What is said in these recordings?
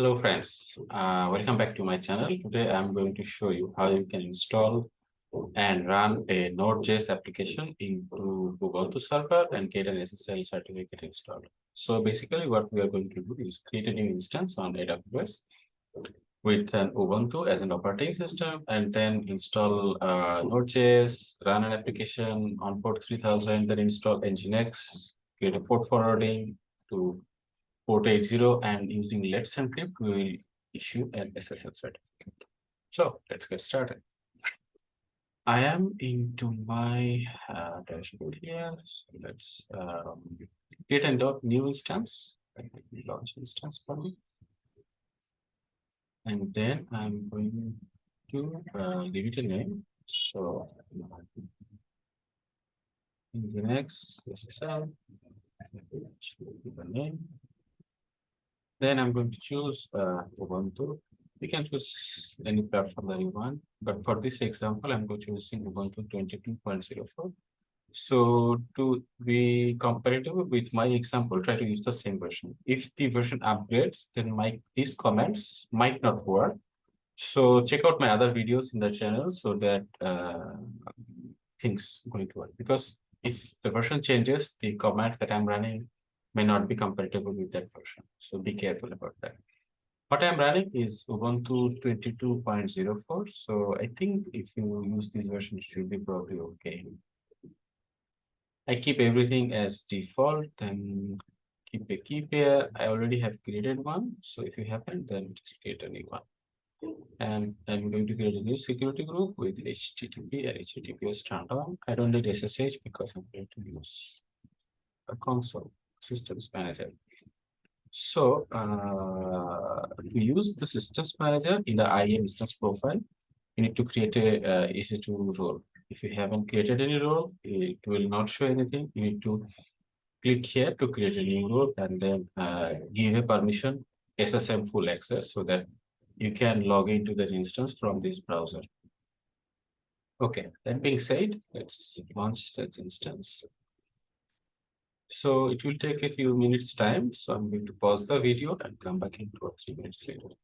Hello friends, uh, welcome back to my channel. Today I'm going to show you how you can install and run a Node.js application into Ubuntu server and get an SSL certificate installed. So basically what we are going to do is create a new instance on AWS with an Ubuntu as an operating system and then install uh, Node.js, run an application on port 3000, then install Nginx, create a port forwarding to port 80 and using Let's Encrypt, we will issue an SSL certificate. So let's get started. I am into my uh, dashboard here. So let's um, create a new instance. Launch instance for me. And then I'm going to uh, give it a name. So in the next SSL, the name then I'm going to choose uh, Ubuntu. You can choose any platform that you want, but for this example, I'm going to choose Ubuntu 22.04. So to be comparative with my example, try to use the same version. If the version upgrades, then my these comments might not work. So check out my other videos in the channel so that uh, things going to work. Because if the version changes, the comments that I'm running may not be compatible with that version. So be careful about that. What I'm running is Ubuntu 22.04. So I think if you use this version, it should be probably okay. I keep everything as default and keep a key pair. I already have created one. So if you haven't, then just create a new one. And I'm going to create a new security group with HTTP and HTTPS turned. I don't need SSH because I'm going to use a console systems manager. So uh, to use the systems manager in the IAM instance profile, you need to create a uh, EC2 role. If you haven't created any role, it will not show anything. You need to click here to create a new role and then uh, give a permission SSM full access so that you can log into that instance from this browser. Okay, that being said, let's launch that instance. So it will take a few minutes time. So I'm going to pause the video and come back in two or three minutes later.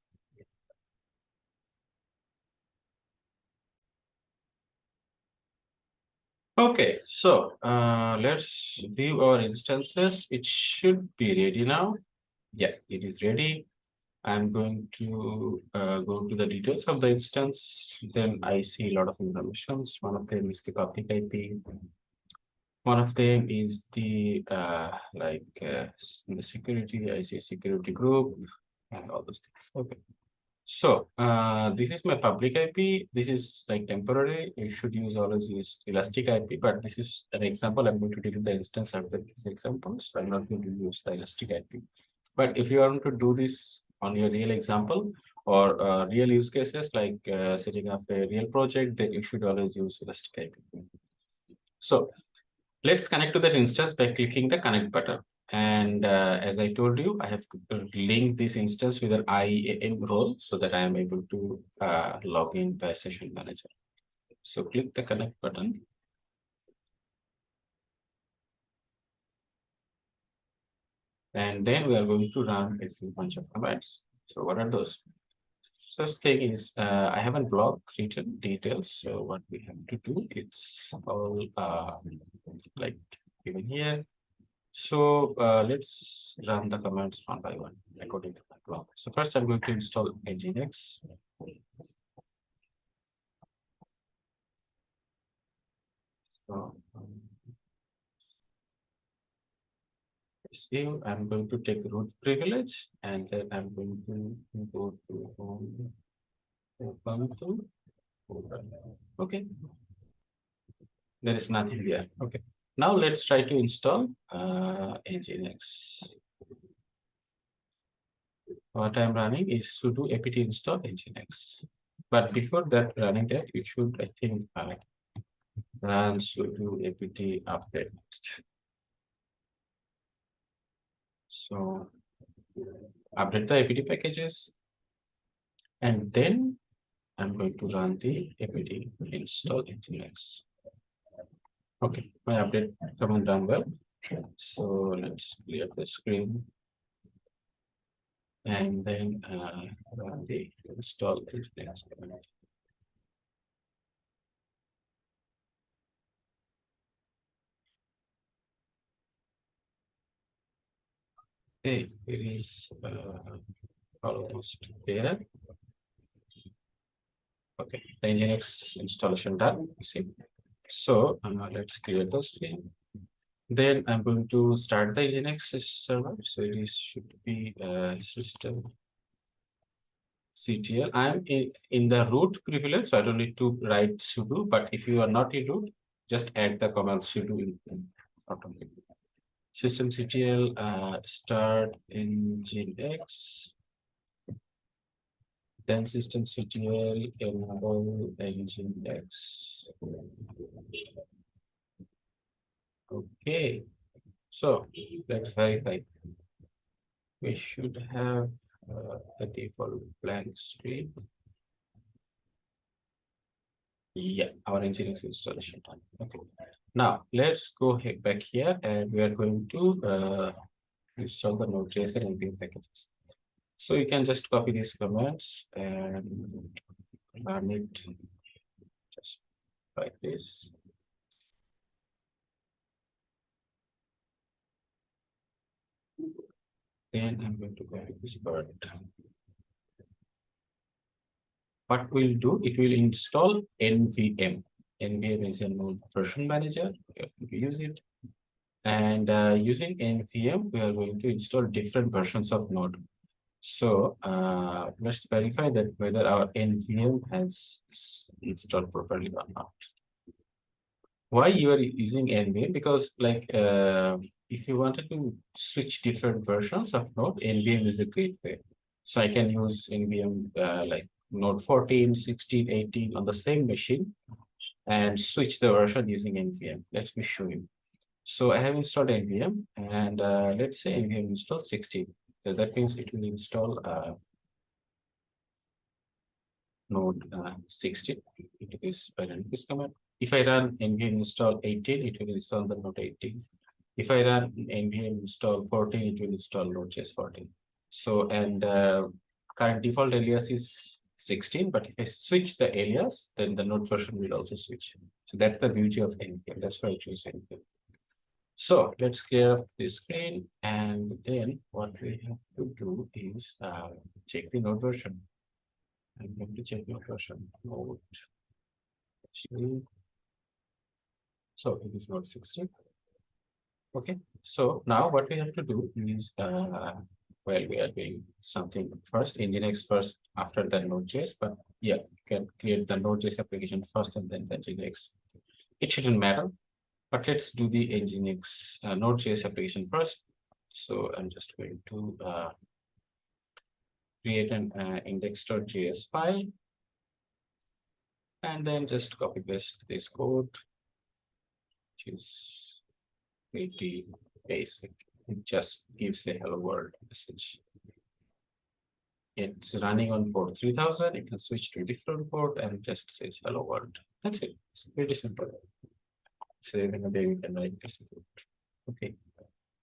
Okay, so uh, let's view our instances. It should be ready now. Yeah, it is ready. I'm going to uh, go to the details of the instance. Then I see a lot of information. One of them is the public IP, one of them is the uh, like uh, the security, I see security group and all those things. Okay. So uh, this is my public IP. This is like temporary. You should use always use elastic IP, but this is an example. I'm going to delete the instance after this example. So I'm not going to use the elastic IP. But if you want to do this on your real example or uh, real use cases like uh, setting up a real project, then you should always use elastic IP. So Let's connect to that instance by clicking the connect button. And uh, as I told you, I have linked this instance with an IAM role so that I am able to uh, log in by session manager. So click the connect button. And then we are going to run a few bunch of commands. So what are those? First thing is uh, I haven't block written details. So what we have to do, it's all uh, like given here. So uh, let's run the commands one by one according to my block. So first I'm going to install Nginx. So, save, I'm going to take root privilege and then I'm going to go to home Ubuntu. Okay. There is nothing there. Okay. Now let's try to install uh, Nginx. What I'm running is sudo apt install Nginx. But before that running that, you should, I think, uh, run sudo apt update. So update the apt packages. And then I'm going to run the apt install nginx. Okay, my update command done well. So let's clear the screen. And then uh, run the install Nginx command. Okay, it is uh, almost there. Okay, the Nginx installation done, you see. So uh, let's clear the screen. Then I'm going to start the Nginx server. So it is should be uh, system CTL. I'm in, in the root privilege, so I don't need to write sudo, but if you are not in root, just add the command sudo in automatically. System CTL uh, start Nginx. Then system CTL enable Nginx. Okay, so let's verify. We should have uh, a default blank screen. Yeah, our Nginx installation done. Okay. Now let's go back here and we are going to uh, install the Node.js and npm packages. So you can just copy these commands and run it just like this. Then I'm going to copy this part. What we'll do, it will install NVM. NVM is a node version manager. We use it. And uh, using NVM, we are going to install different versions of Node. So uh, let's verify that whether our NVM has installed properly or not. Why you are using NVM? Because like uh, if you wanted to switch different versions of Node, NVM is a great way. So I can use NVM uh, like Node 14, 16, 18 on the same machine and switch the version using NVM. Let me show you. So I have installed NVM and uh, let's say NVM install 16. So that means it will install uh, node uh, 16 into this command. If I run NVM install 18, it will install the node 18. If I run NVM install 14, it will install node.js 14. So, and uh, current default alias is 16, but if I switch the alias, then the node version will also switch. So that's the beauty of NVM. That's why I choose NVM. So let's clear up the screen and then what we have to do is uh, check the node version. I'm going to check node version node. So it is node 16. Okay, so now what we have to do is uh, well, we are doing something first, Nginx first after the Node.js, but yeah, you can create the Node.js application first and then the Nginx. It shouldn't matter, but let's do the Nginx uh, Node.js application first. So I'm just going to uh, create an uh, index.js file. And then just copy paste this code, which is pretty basic. It just gives a hello world message. It's running on port 3000. You can switch to a different port and just says hello world. That's it. It's pretty simple. Saving a day, we can write this code. Okay.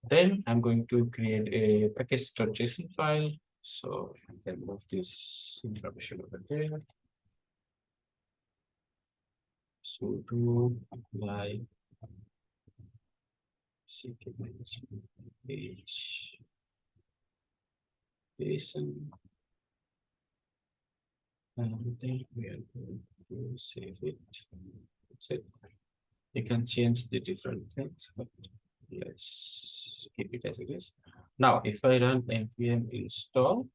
Then I'm going to create a package.json file. So I can move this information over there. So to apply Page. JSON. And then we are going to save it. That's it. You can change the different things, but let's keep it as it is. Now, if I run npm install,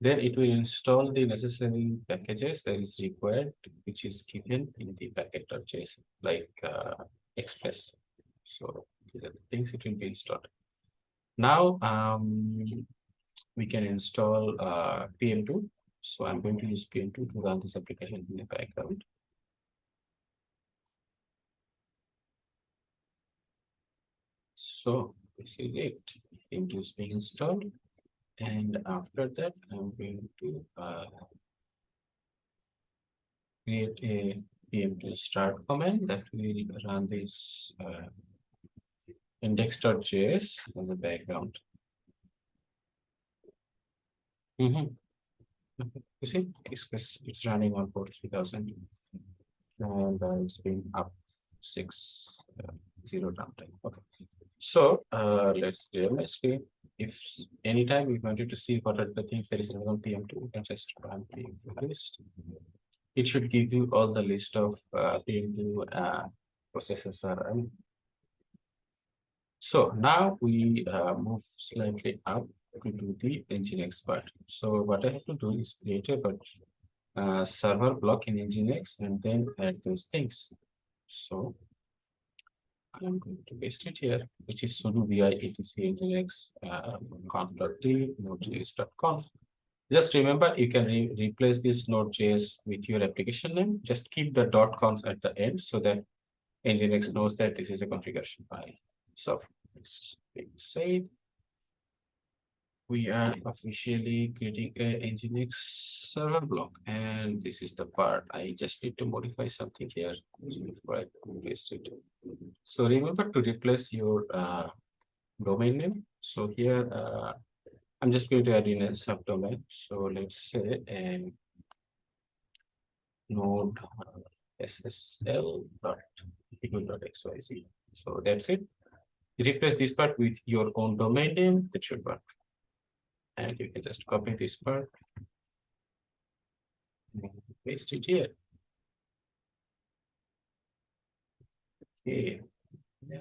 then it will install the necessary packages that is required, which is given in the package.json, like uh, Express. So these are the things it will be installed. Now, um, we can install uh, PM2. So I'm going to use PM2 to run this application in the background. So this is it. PM2 is being installed. And after that, I'm going to uh, create a PM2 start command that will run this uh, index.js as a background. Mhm. You see, Express, it's running on port three thousand. And uh, it's been up six, uh, zero downtime, okay. So, uh, let's clear my screen. If anytime you wanted to see what are the things that is running on PM two, you can just run PM list. It should give you all the list of uh PM two uh processes are running. So now we uh move slightly up to do the Nginx part. So what I have to do is create a uh, server block in Nginx and then add those things. So I'm going to paste it here, which is sudo vi etc nginx uh, node.js.conf. Just remember, you can re replace this node.js with your application name. Just keep the .conf at the end so that Nginx knows that this is a configuration file. So it's being saved we are officially creating a Nginx server block and this is the part I just need to modify something here before I paste it. So remember to replace your uh, domain name. So here uh, I'm just going to add in a subdomain. So let's say a node uh, ssl dot xyz. So that's it. Replace this part with your own domain name that should work and you can just copy this part. and Paste it here. Okay. Yeah.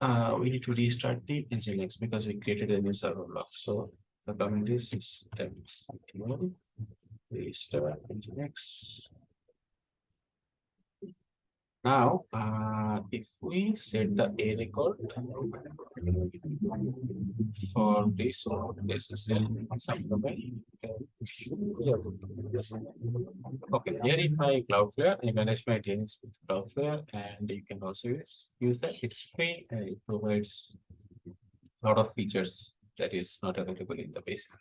Uh, we need to restart the Nginx because we created a new server block. So the command is system restart Nginx. Now, uh, if we set the A record for this SSL subdomain, should be able to do this. Okay, here in my Cloudflare, I manage my DNS with Cloudflare, and you can also use, use that. It's free and it provides a lot of features that is not available in the basic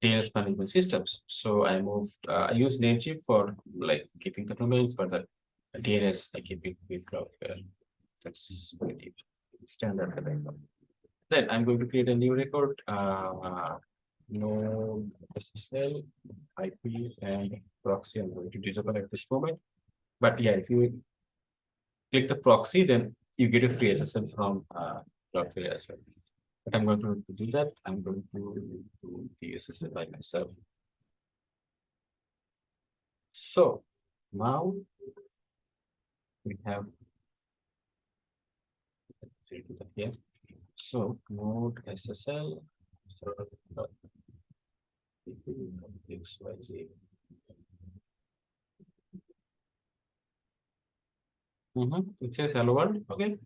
DNS management systems. So I moved, uh, I use Namecheap for like keeping the domains, but the DNS, I keep it with Cloudflare. That's pretty standard that. Then I'm going to create a new record, uh, no SSL, IP, and proxy. I'm going to disable at this moment. But yeah, if you click the proxy, then you get a free SSL from uh, Cloudflare as well. But I'm going to do that. I'm going to do the SSL by myself. So now we have here. So node SSL XYZ. Mm -hmm. It says hello world. Okay.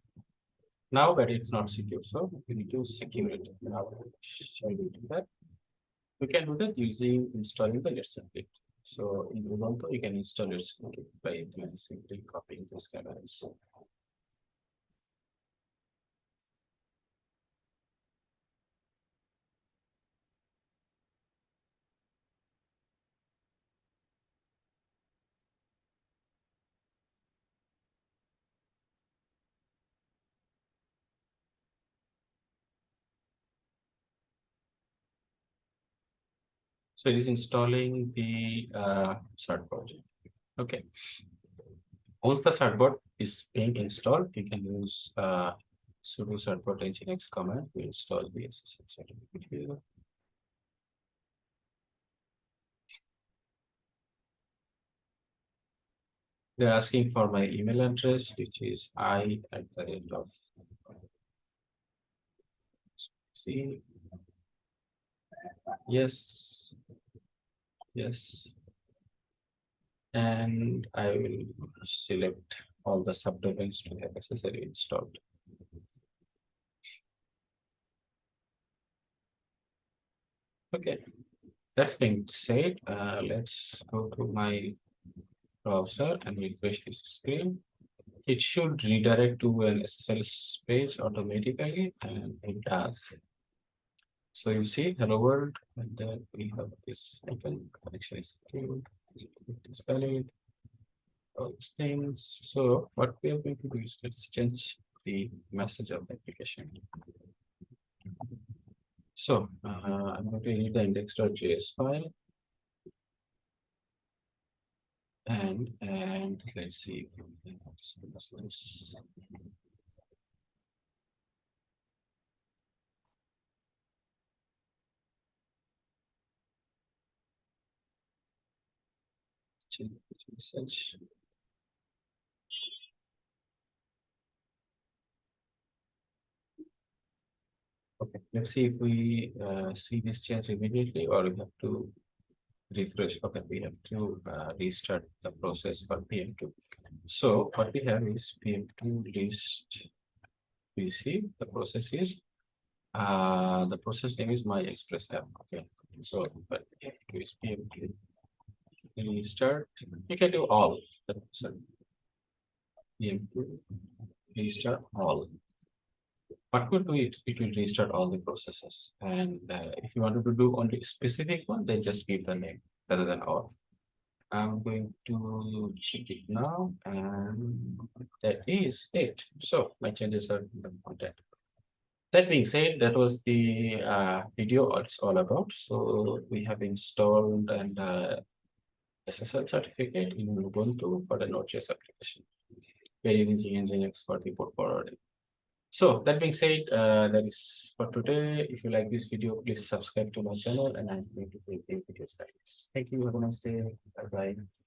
Now, but it's not secure, so we need to secure it. Now, shall we do that? We can do that using installing the let's. So in Ubuntu, you can install it by simply copying these commands. So it is installing the uh, project. Okay. Once the certbot is being installed, you can use uh, sudo certbot nginx command to install the SSL certificate here. They're asking for my email address, which is i at the end of see. Yes, Yes. And I will select all the subdomains to have necessary installed. Okay, that's being said. Uh, let's go to my browser and refresh this screen. It should redirect to an SSL page automatically, and it does. So you see hello world, and then we have this icon connection is secured, is valid, all these things. So what we are going to do is let's change the message of the application. So, uh, I'm going to read the index.js file. And, and let's see. Okay, let's see if we uh, see this change immediately or we have to refresh. Okay, we have to uh, restart the process for PM2. So what we have is PM2 list PC. The process is uh, the process name is my express app. Okay, so but PM2 is PM2 restart. You can do all. PM2 restart all. What could do it it will restart all the processes? And uh, if you wanted to do only specific one then just give the name rather than all. I'm going to check it now and that is it. So my changes are content that. Being said that was the uh, video it's all about. So we have installed and uh, SSL certificate in Ubuntu for the Node.js application. We are using Nginx for the port forwarding. So that being said, uh, that is for today. If you like this video, please subscribe to my channel and I'm going to create videos like this. Thank you. Have a nice day. Bye bye.